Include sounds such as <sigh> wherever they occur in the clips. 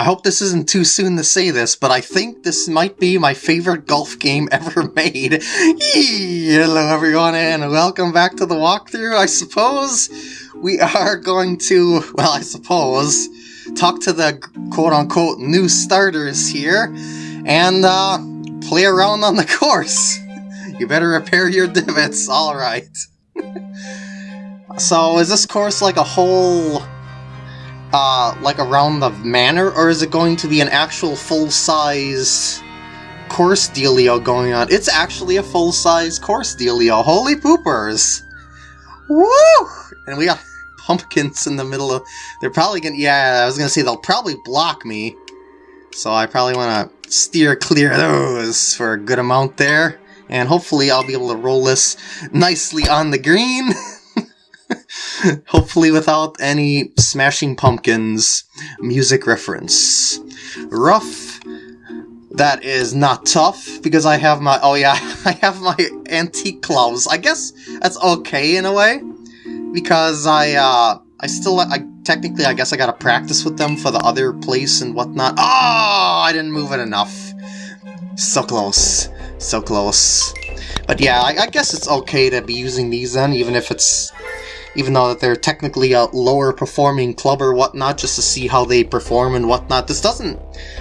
I hope this isn't too soon to say this, but I think this might be my favorite golf game <laughs> ever made. Hello everyone and welcome back to the walkthrough. I suppose we are going to, well I suppose, talk to the quote-unquote new starters here and uh, play around on the <laughs> course. You better repair your divots, alright. <laughs> so is this course like a whole uh, like around the manor, or is it going to be an actual full-size course dealio going on? It's actually a full-size course dealio. Holy poopers! Woo! And we got <laughs> pumpkins in the middle of... They're probably gonna... Yeah, I was gonna say they'll probably block me. So I probably want to steer clear of those for a good amount there. And hopefully I'll be able to roll this nicely on the green. <laughs> <laughs> Hopefully without any Smashing Pumpkins music reference. Rough. That is not tough, because I have my- oh yeah, <laughs> I have my antique gloves. I guess that's okay in a way, because I, uh, I still- I technically, I guess I gotta practice with them for the other place and whatnot. Oh, I didn't move it enough. So close. So close. But yeah, I, I guess it's okay to be using these then, even if it's even though they're technically a lower performing club or whatnot, just to see how they perform and whatnot. This doesn't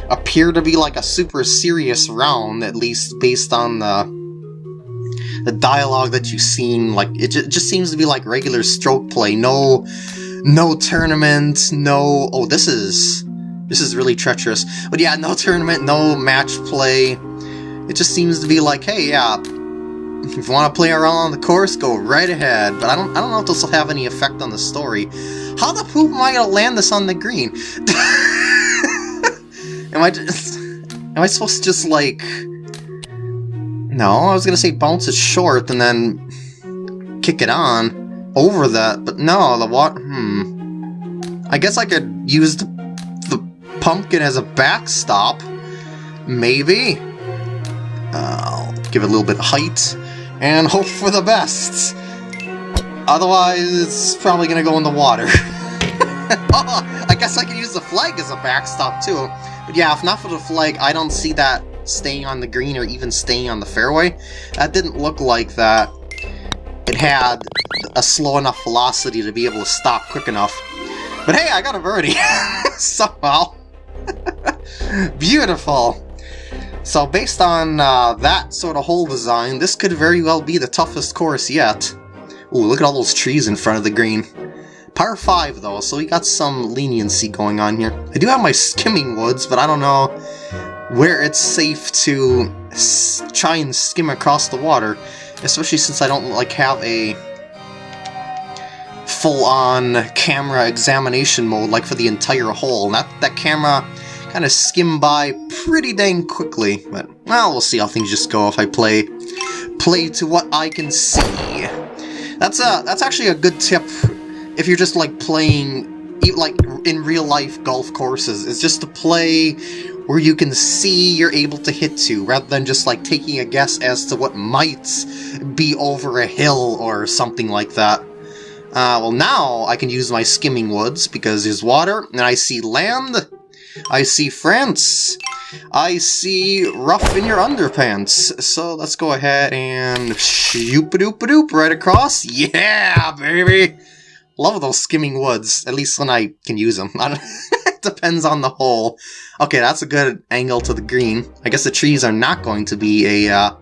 appear to be like a super serious round, at least based on the the dialogue that you've seen. Like it, it just seems to be like regular stroke play. No, no tournament. No. Oh, this is this is really treacherous. But yeah, no tournament, no match play. It just seems to be like, hey, yeah, if you want to play around on the course, go right ahead. But I don't I don't know if this will have any effect on the story. How the poop am I gonna land this on the green? <laughs> am I just <laughs> am I supposed to just like No, I was gonna say bounce it short and then kick it on over that, but no, the what hmm. I guess I could use the, the pumpkin as a backstop. Maybe. Uh, I'll give it a little bit of height and hope for the best. Otherwise, it's probably gonna go in the water. <laughs> oh, I guess I can use the flag as a backstop too. But yeah, if not for the flag, I don't see that staying on the green or even staying on the fairway. That didn't look like that. It had a slow enough velocity to be able to stop quick enough. But hey, I got a birdie! <laughs> Somehow. <laughs> Beautiful. So based on uh, that sort of hole design, this could very well be the toughest course yet. Ooh, look at all those trees in front of the green. Par 5 though, so we got some leniency going on here. I do have my skimming woods, but I don't know where it's safe to try and skim across the water, especially since I don't like have a full-on camera examination mode like for the entire hole. That, that camera kind of skim by pretty dang quickly, but, well, we'll see how things just go if I play play to what I can see. That's a, that's actually a good tip if you're just, like, playing, like, in real-life golf courses, is just to play where you can see you're able to hit to, rather than just, like, taking a guess as to what might be over a hill or something like that. Uh, well now I can use my skimming woods because there's water and I see land I see France. I see rough in your underpants. So let's go ahead and shoop a doop a doop right across. Yeah, baby! Love those skimming woods, at least when I can use them. <laughs> it depends on the hole. Okay, that's a good angle to the green. I guess the trees are not going to be a, uh,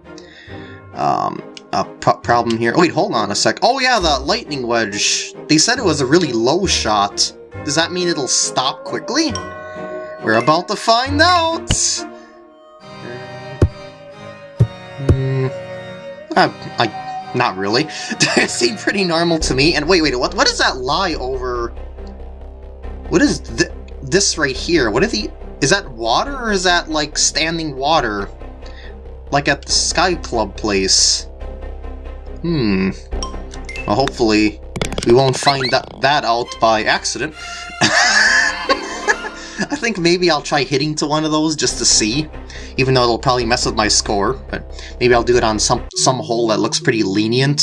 um, a pro problem here. Oh, wait, hold on a sec. Oh yeah, the lightning wedge. They said it was a really low shot. Does that mean it'll stop quickly? We're about to find out! Mm, uh, I, not really. <laughs> it seemed pretty normal to me. And wait, wait, what, what does that lie over? What is th this right here? What is the? Is that water or is that like standing water? Like at the Sky Club place? Hmm. Well, hopefully we won't find that, that out by accident. <laughs> I think maybe I'll try hitting to one of those just to see, even though it'll probably mess with my score, but maybe I'll do it on some, some hole that looks pretty lenient.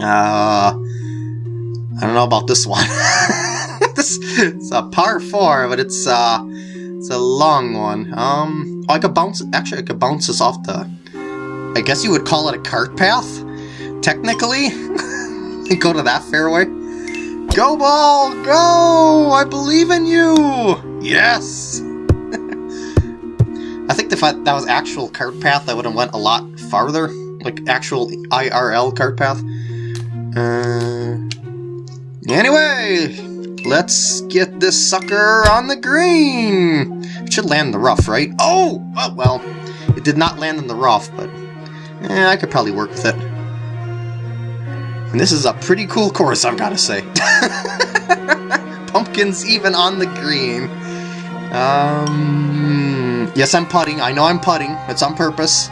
Uh, I don't know about this one. <laughs> this it's a par four, but it's uh it's a long one. Um, oh, I could bounce. Actually, I could bounce this off the. I guess you would call it a cart path, technically. <laughs> go to that fairway. Go ball, go! I believe in you. Yes. <laughs> I think if I, that was actual cart path, I would have went a lot farther, like actual IRL cart path. Uh, anyway, let's get this sucker on the green. It should land in the rough, right? Oh, oh well, it did not land in the rough, but eh, I could probably work with it. And this is a pretty cool course, I've got to say. <laughs> Pumpkins even on the green. Um, yes, I'm putting. I know I'm putting. It's on purpose.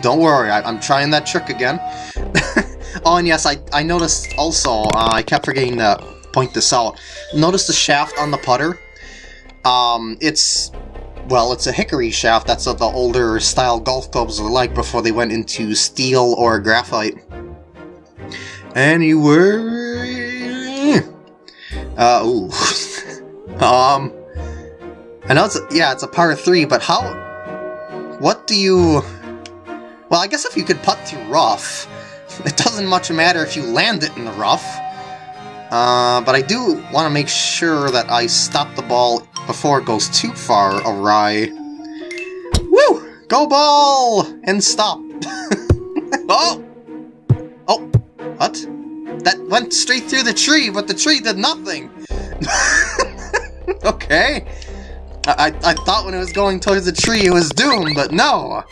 Don't worry, I, am trying that trick again. <laughs> oh, and yes, I, I noticed also, uh, I kept forgetting to point this out. Notice the shaft on the putter? Um, it's, well, it's a hickory shaft. That's what the older style golf clubs were like before they went into steel or graphite. Anyway... Uh, ooh. <laughs> um... I know it's, a, yeah, it's a par 3, but how... What do you... Well, I guess if you could putt through rough, it doesn't much matter if you land it in the rough. Uh, but I do want to make sure that I stop the ball before it goes too far awry. Woo! Go ball! And stop. <laughs> oh! Oh! What? That went straight through the tree, but the tree did nothing! <laughs> okay. I, I thought when it was going towards the tree it was doomed, but no!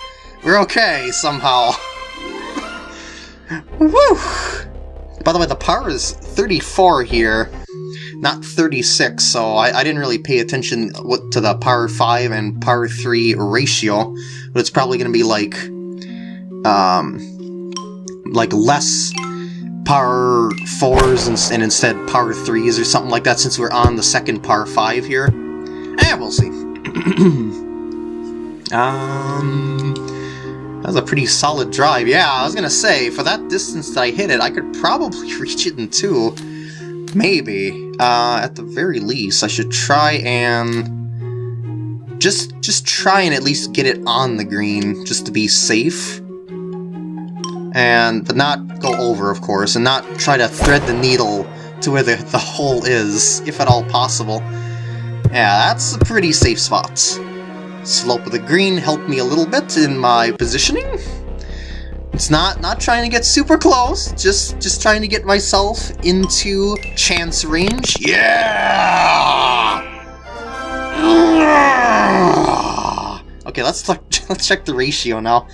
We're okay, somehow. <laughs> Woo! By the way, the par is 34 here, not 36, so I, I didn't really pay attention to the par 5 and par 3 ratio, but it's probably going to be like, um, like less par 4s and, and instead par 3s or something like that since we're on the second par 5 here. Eh, we'll see. <clears throat> um... That was a pretty solid drive. Yeah, I was gonna say, for that distance that I hit it, I could probably <laughs> reach it in two. Maybe. Uh, at the very least, I should try and... Just, just try and at least get it on the green, just to be safe. And, but not go over, of course, and not try to thread the needle to where the, the hole is, if at all possible. Yeah, that's a pretty safe spot. Slope of the green helped me a little bit in my positioning. It's not not trying to get super close, just just trying to get myself into chance range. Yeah! <laughs> Okay, let's <laughs> let's check the ratio now.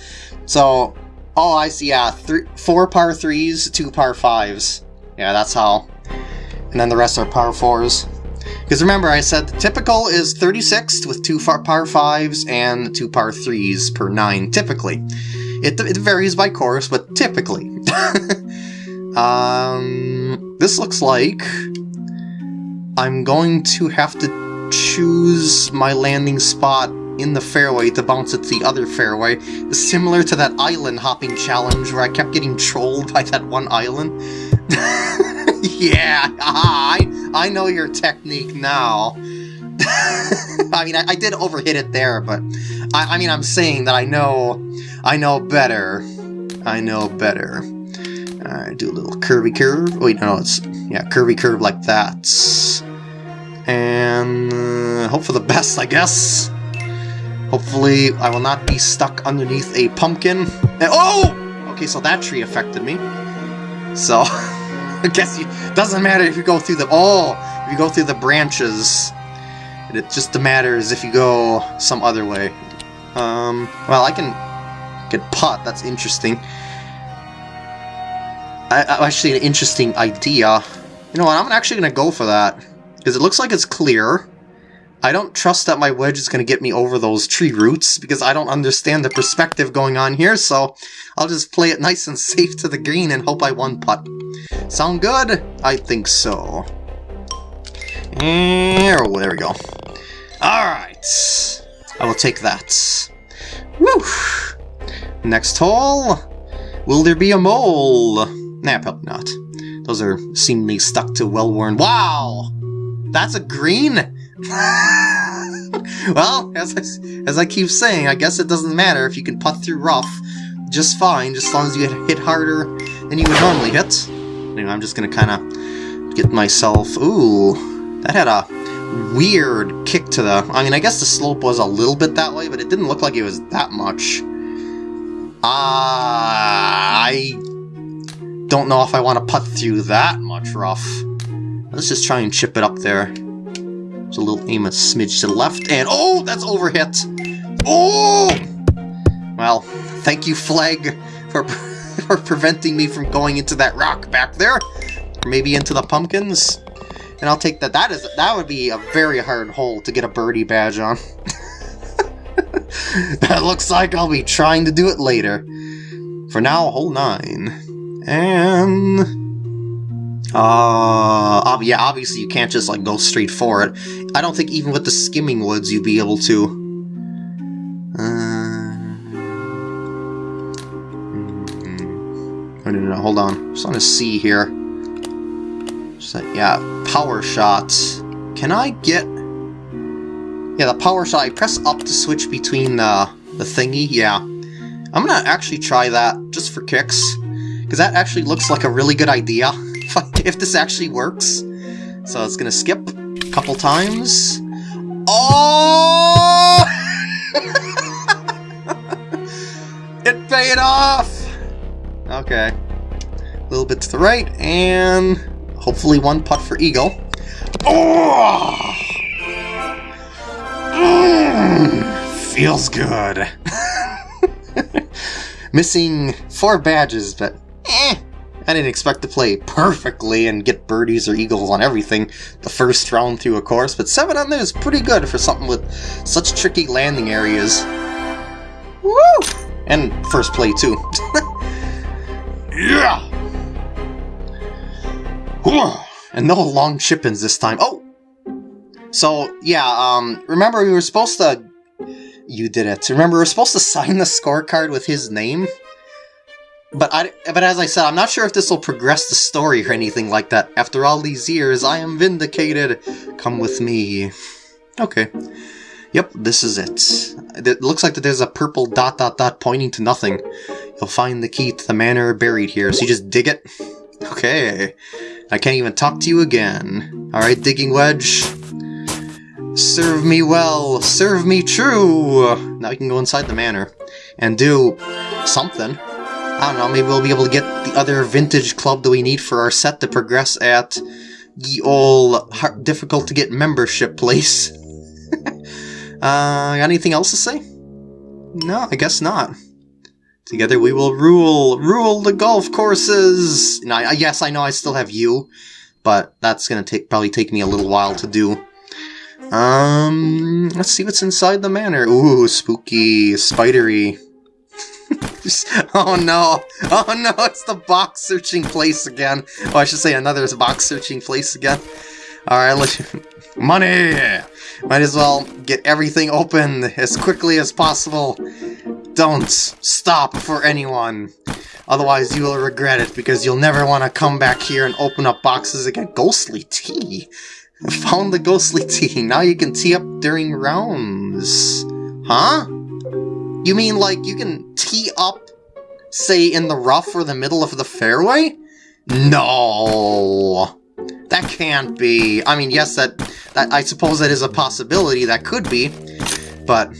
So, oh, I see. Yeah, three, four par threes, two par fives. Yeah, that's how. And then the rest are par fours. Because remember, I said the typical is 36 with two par 5s and two par 3s per 9, typically. It, it varies by course, but typically. <laughs> um, this looks like I'm going to have to choose my landing spot in the fairway to bounce it to the other fairway, similar to that island hopping challenge where I kept getting trolled by that one island. <laughs> yeah, I, I know your technique now. <laughs> I mean, I, I, did overhit it there, but I, I mean, I'm saying that I know, I know better. I know better. Alright, do a little curvy curve. Wait, no, it's, yeah, curvy curve like that. And uh, hope for the best, I guess. Hopefully, I will not be stuck underneath a pumpkin. And, oh! Okay, so that tree affected me. So... <laughs> I guess it doesn't matter if you go through the... Oh! If you go through the branches. It just matters if you go some other way. Um, well, I can get pot. That's interesting. I, actually an interesting idea. You know what? I'm actually going to go for that. Because it looks like it's clear. I don't trust that my wedge is going to get me over those tree roots because I don't understand the perspective going on here, so I'll just play it nice and <laughs> safe to the green and hope I one putt. Sound good? I think so. Oh, there we go. Alright. I will take that. Woo! Next hole. Will there be a mole? Nah, probably not. Those are seemingly stuck to well-worn... Wow! that's a green? <laughs> well, as I, as I keep saying, I guess it doesn't matter if you can putt through rough just fine, just as long as you hit harder than you would normally hit. Anyway, I'm just gonna kind of get myself... Ooh, that had a weird kick to the... I mean, I guess the slope was a little bit that way, but it didn't look like it was that much. Uh, I don't know if I want to putt through that much rough. Let's just try and chip it up there. Just a little aim a smidge to the left, and oh, that's overhit. Oh! Well, thank you, Flag, for, <laughs> for preventing me from going into that rock back there. Or maybe into the pumpkins. And I'll take that. That is that would be a very hard hole to get a birdie badge on. <laughs> that looks like I'll be trying to do it later. For now, hole 9. And... Uh, yeah, obviously you can't just like go straight for it. I don't think even with the skimming woods you'd be able to. Uh, no, no, no, hold on. Just want to see here. Just, yeah, power shots. Can I get yeah, the power shot, I press up to switch between uh, the thingy, yeah. I'm gonna actually try that, just for kicks. Because that actually looks like a really good idea, if this actually works. So it's gonna skip a couple times. Oh! <laughs> it paid off! Okay. A little bit to the right, and hopefully one putt for Eagle. Oh! feels good. <laughs> Missing four badges, but. I didn't expect to play perfectly and get birdies or eagles on everything the first round through a course, but 7 on there is pretty good for something with such tricky landing areas. Woo! And first play, too. <laughs> yeah! And no long chip-ins this time. Oh! So, yeah, um, remember we were supposed to you did it. Remember, we were supposed to sign the scorecard with his name? But I, but as I said, I'm not sure if this will progress the story or anything like that. After all these years, I am vindicated. Come with me. Okay. Yep, this is it. It looks like that there's a purple dot dot dot pointing to nothing. You'll find the key to the manor buried here, so you just dig it? Okay. I can't even talk to you again. Alright, Digging Wedge. Serve me well, serve me true! Now we can go inside the manor and do something. I don't know, maybe we'll be able to get the other vintage club that we need for our set to progress at the old difficult to get membership place. <laughs> uh, anything else to say? No, I guess not. Together we will rule, rule the golf courses! Now, yes, I know I still have you, but that's gonna take probably take me a little while to do. Um, let's see what's inside the manor. Ooh, spooky, spidery. <laughs> oh no! Oh no, it's the box searching place again. Oh, I should say another box searching place again. Alright, let's... <laughs> Money! Might as well get everything open as quickly as possible. Don't stop for anyone. Otherwise you will regret it because you'll never want to come back here and open up boxes again. Ghostly tee? <laughs> Found the ghostly tee. Now you can tee up during rounds. Huh? You mean hmm. like you can tee up, say, in the rough or the middle of the fairway? No! That can't be. I mean, yes, that, that I suppose that is a possibility. That could be, but <laughs>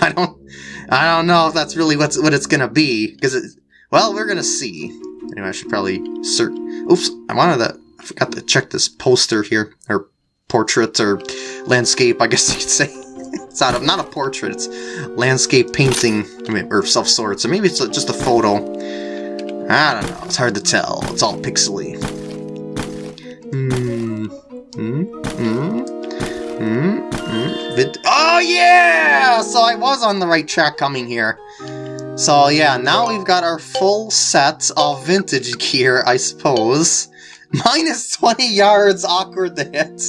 I don't. I don't know if that's really what's what it's gonna be because it. Well, we're gonna see. Anyway, I should probably search. Oops, I wanted that. I forgot to check this poster here, or portrait, or landscape, I guess <laughs> you could say. It's not a, not a portrait, it's landscape painting, or self sort, so maybe it's just a photo. I don't know, it's hard to tell. It's all pixely. Hmm. Hmm. Hmm. Hmm. Hmm. Oh, yeah! So I was on the right track coming here. So yeah, now we've got our full set of vintage gear, I suppose. Minus 20 yards, awkward to hit.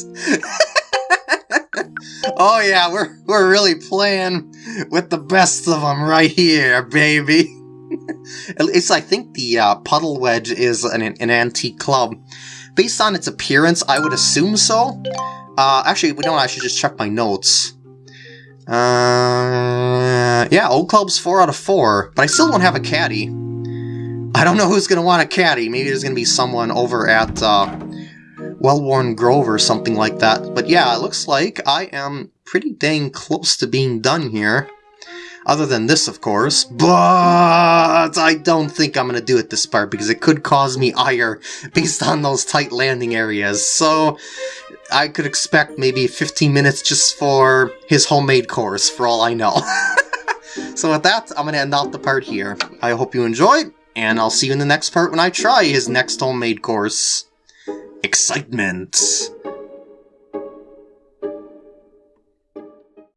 Oh yeah, we're, we're really playing with the best of them right here, baby. <laughs> At least I think the uh, puddle wedge is an, an antique club. based on its appearance, I would assume so. Uh, actually, we don't. I should just check my notes. Uh, yeah, Old Club's 4 out of 4, but I still don't have a caddy. I don't know who's going to want a caddy. Maybe there's going to be someone over at uh, Wellworn Grove or something like that. But yeah, it looks like I am pretty dang close to being done here. Other than this, of course. But I don't think I'm going to do it this part because it could cause me ire based on those tight landing areas. So I could expect maybe 15 minutes just for his homemade course, for all I know. <laughs> so with that, I'm going to end off the part here. I hope you enjoyed and I'll see you in the next part when I try his next homemade course. Excitement!